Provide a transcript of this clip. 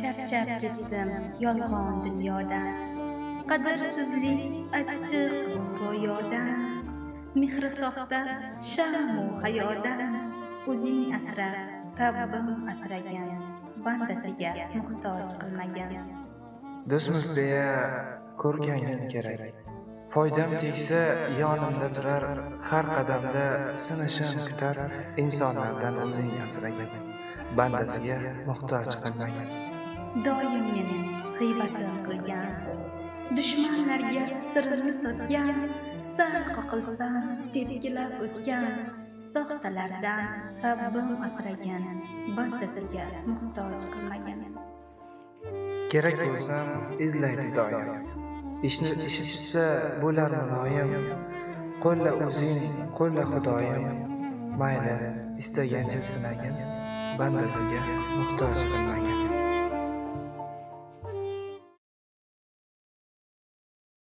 charchab ketdim yolg'on dunyodan. Qadrsizlik achchiq ro'yodan mehri soxta shamu hayodan. O'zing asra rabbim asragan bandasiga muhtoj qilmagan. Do'stmiz deya ko'rgangin kerak. Foydam tegsa yonimda turar har qadamda sinishim kutar insonlardan o'zing asragin bandasiga muhtoj qilmagin doim meni g'iybatim qilgan. Dushmanlarga sirini sotgan. Sal qoqilsam tepkilab o'tgan. Soxtalardan rabbim asragan. Bandasiga muhtoj qilmagan kerak bo'lsam izlaydi doim ishni ishi tushsa bo'lar muloyim qo'lla o'zing qo'lla xudoyim. Mayli istagancha sinagin bandasiga muhtoj qilmagin